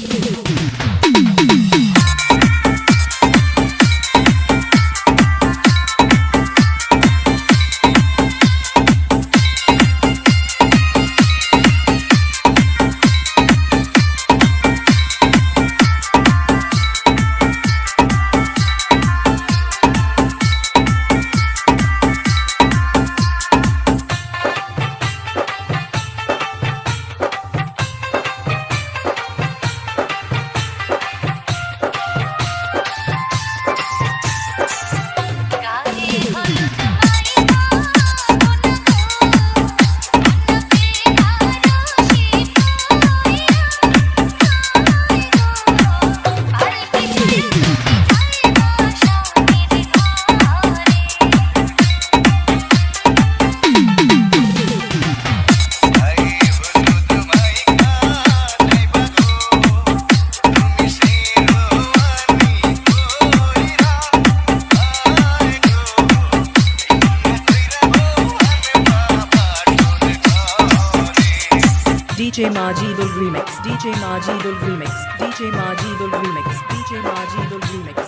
DJ Majidul DJ Majidul Remix, DJ Majidul Remix, DJ Majidul Remix, DJ Majidul Remix.